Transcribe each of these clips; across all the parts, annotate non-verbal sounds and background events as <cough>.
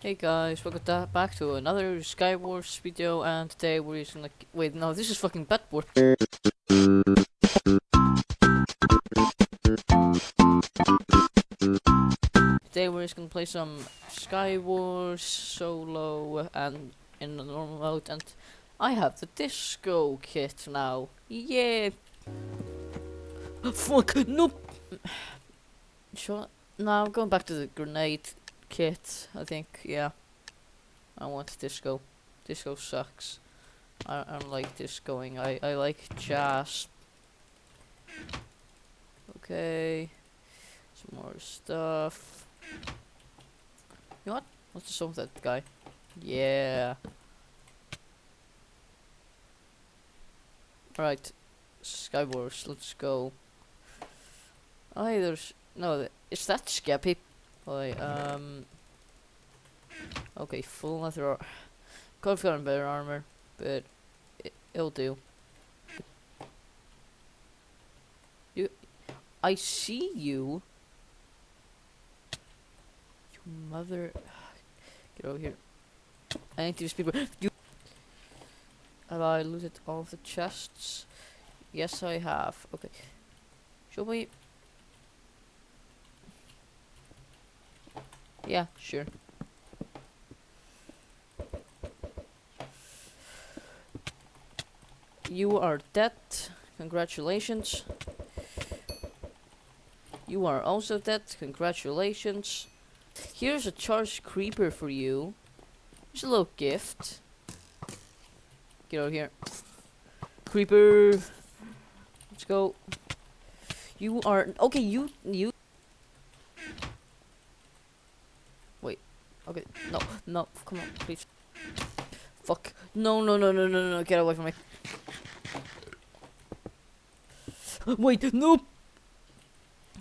Hey guys, welcome back to another Skywars video, and today we're using like wait no this is fucking Bedwars. Today we're just gonna play some Skywars solo and in the normal mode, and I have the disco kit now. Yeah. <gasps> Fuck nope. Sure. <sighs> Now I'm going back to the grenade kit, I think, yeah. I want disco. Disco sucks. I, I don't like discoing. I, I like jazz. Okay. Some more stuff. You know what? What's the song that guy? Yeah. Right. Skywars, let's go. Oh, hey, there's... No, is that Skeppy? Wait, um... Okay, full leather ar- Could have gotten better armor, but it, it'll do. You... I see you! You mother... <sighs> Get over here. I need to these people... You... Have I looted all of the chests? Yes, I have. Okay. Show me... Yeah, sure. You are dead. Congratulations. You are also dead. Congratulations. Here's a charged creeper for you. Here's a little gift. Get over here. Creeper. Let's go. You are okay. You you. Wait. Okay. No. Come on, please. Fuck. No. No. No. No. No. No. Get away from me. <gasps> Wait. No.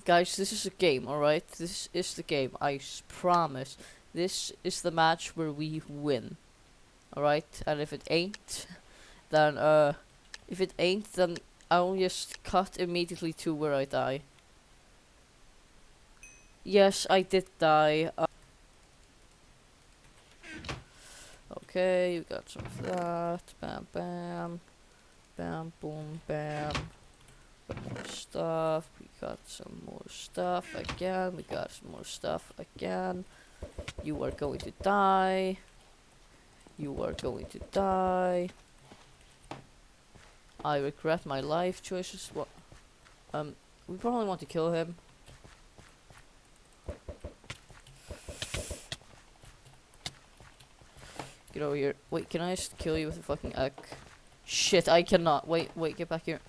Guys, this is a game, alright? This is the game. I promise. This is the match where we win. Alright? And if it ain't, then, uh, if it ain't, then I'll just cut immediately to where I die. Yes, I did die. Uh, okay, you got some of that. Bam, bam. Bam, boom, bam. Got more stuff. We got some more stuff again. We got some more stuff again. You are going to die. You are going to die. I regret my life choices. What? Um, we probably want to kill him. Get over here. Wait, can I just kill you with a fucking egg? Shit, I cannot. Wait, wait, get back here.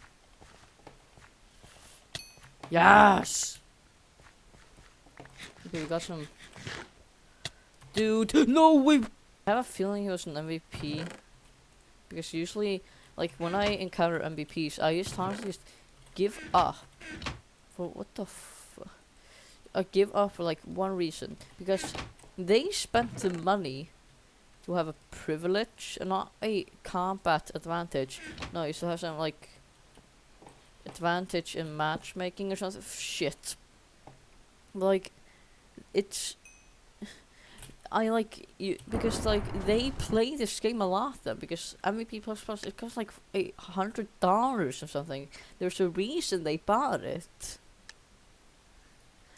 Yes! Okay, we got some. Dude, no, we. I have a feeling he was an MVP. Because usually, like, when I encounter MVPs, I just honestly just give up. For what the f. I give up for, like, one reason. Because they spent the money to have a privilege and not a combat advantage. No, you still have some, like, advantage in matchmaking or something. Shit. Like, it's. I like you because like they play this game a lot then because MVP plus plus it costs like a hundred dollars or something. There's a reason they bought it.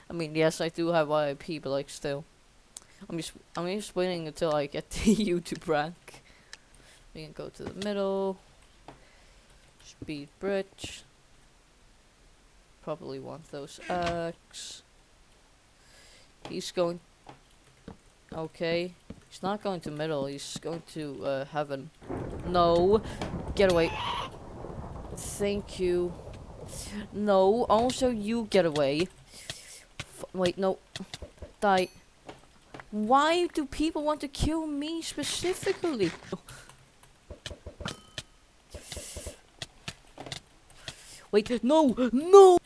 I mean, yes, I do have VIP, but like still, I'm just I'm just waiting until I get <laughs> the YouTube rank. We can go to the middle. Speed bridge. Probably want those X. He's going. Okay. He's not going to middle. He's going to uh, heaven. No. Get away. Thank you. No. Also, you get away. F wait, no. Die. Why do people want to kill me specifically? Wait, no, no!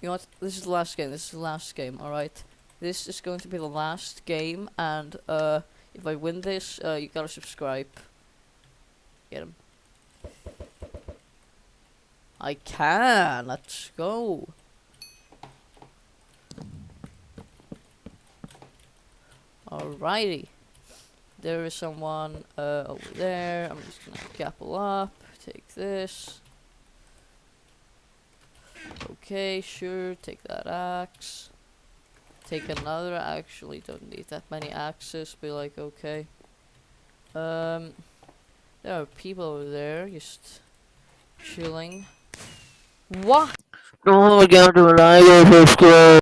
You know what? This is the last game. This is the last game, alright? This is going to be the last game, and, uh, if I win this, uh, you gotta subscribe. Get him. I can! Let's go! Alrighty. There is someone uh, over there. I'm just gonna gapple up. Take this. Okay, sure. Take that axe. Take another. Actually, don't need that many axes. Be like, okay. Um, there are people over there just chilling. What? Don't forget to like and subscribe.